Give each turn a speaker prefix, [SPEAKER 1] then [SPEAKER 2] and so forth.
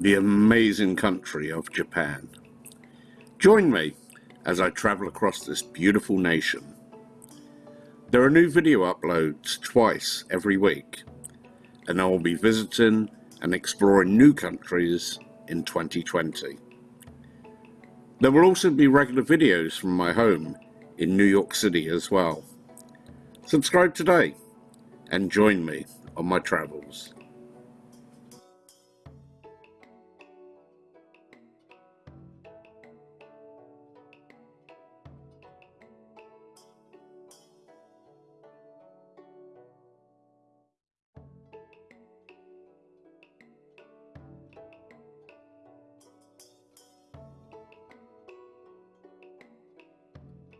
[SPEAKER 1] the amazing country of Japan. Join me as I travel across this beautiful nation. There are new video uploads twice every week, and I will be visiting and exploring new countries in 2020. There will also be regular videos from my home in New York City as well. Subscribe today and join me on my travels.